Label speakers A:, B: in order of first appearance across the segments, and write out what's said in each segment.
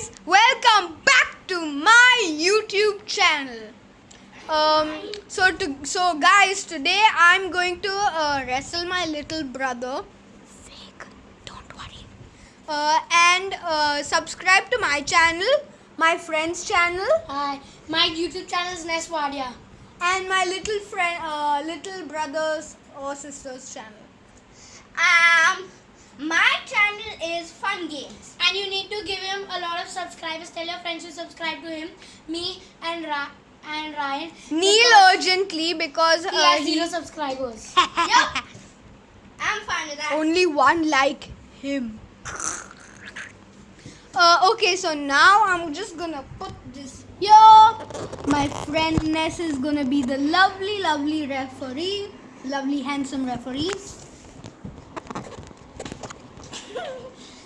A: guys, welcome back to my YouTube channel. Um, so to so guys, today I'm going to uh, wrestle my little brother. Fake, don't worry. Uh, and uh, subscribe to my channel, my friend's channel,
B: Hi, my YouTube channel is Neswadia.
A: and my little friend, uh, little brother's or sister's channel.
C: Um, my channel is Fun Games.
B: And you need to give him a lot of subscribers. Tell your friends to subscribe to him, me and Ra- and Ryan.
A: Neil urgently because
B: He
A: uh,
B: has
A: he-
B: zero subscribers.
C: Yup. I'm fine with that.
A: only one like him. Uh, okay, so now I'm just gonna put this here. My friend Ness is gonna be the lovely, lovely referee, lovely, handsome referee.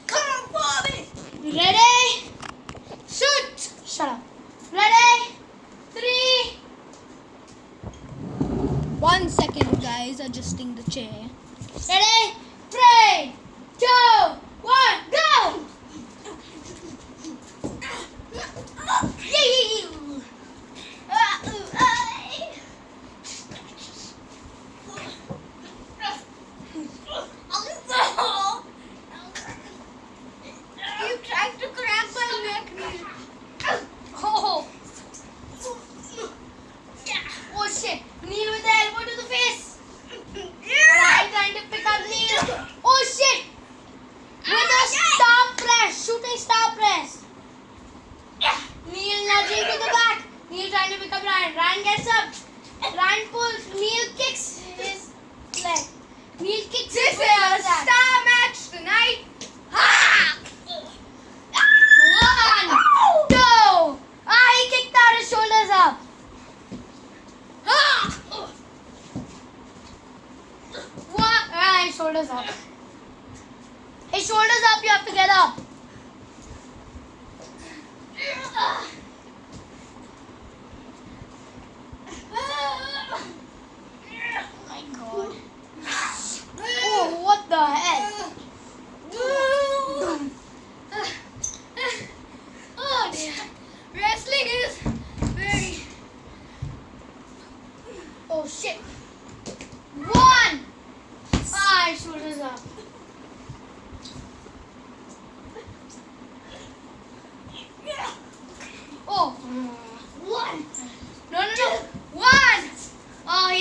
C: Come on, Bobby.
B: Ready?
C: Shoot.
B: Shut up. Ready? Three.
A: One second, guys, adjusting the chair.
B: Ready? Three, two, one, go!
C: You tried to grab my neck.
B: Oh, oh shit. Neil with the elbow to the face. Right, trying to pick up Neil. Oh shit. With a star press. Shooting star press. Neil nudging to the back. Neil trying to pick up Ryan. Ryan gets up. Ryan pulls. Neil kicks his leg. Neil kicks
A: This
B: his
A: is a
B: leg.
A: star match tonight.
B: One, two. Ah, he kicked out his shoulders up.
C: Ah!
B: One. Ah, his shoulders up. His shoulders up. You have to get up.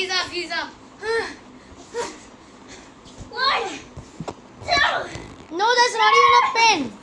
C: he's up, he's up. One,
B: two. No, that's not even a pin.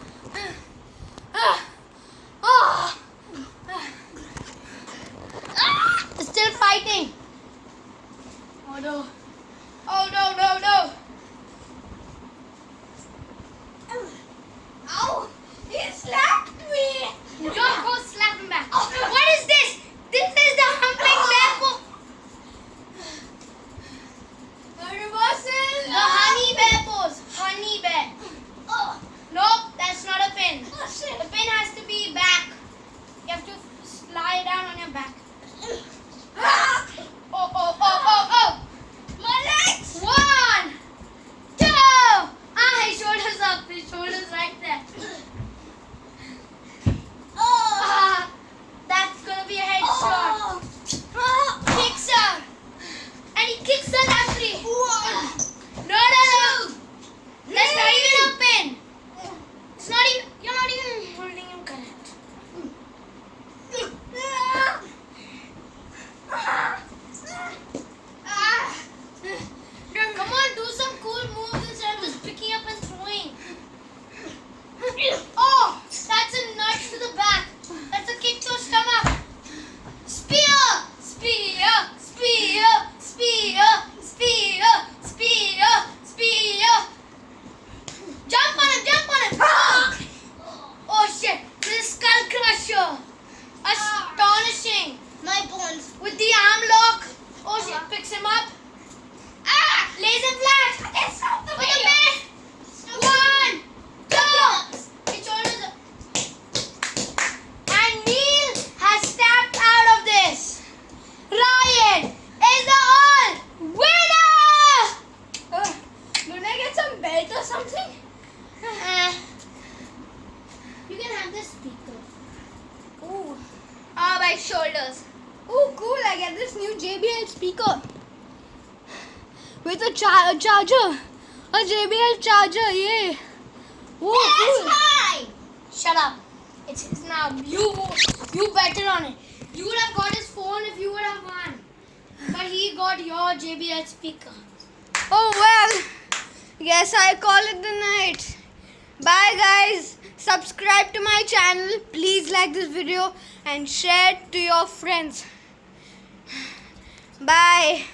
B: This speaker?
A: Ooh.
B: Ah, my shoulders.
A: Ooh, cool. I get this new JBL speaker with a, a charger. A JBL charger, yeah. Ooh, cool.
B: mine. Shut up. It's his now. You you better on it. You would have got his phone if you would have won. But he got your JBL speaker.
A: Oh, well. Yes, I call it the night. Bye, guys. Subscribe to my channel. Please like this video and share it to your friends. Bye.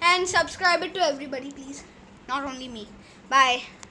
A: And subscribe it to everybody, please. Not only me. Bye.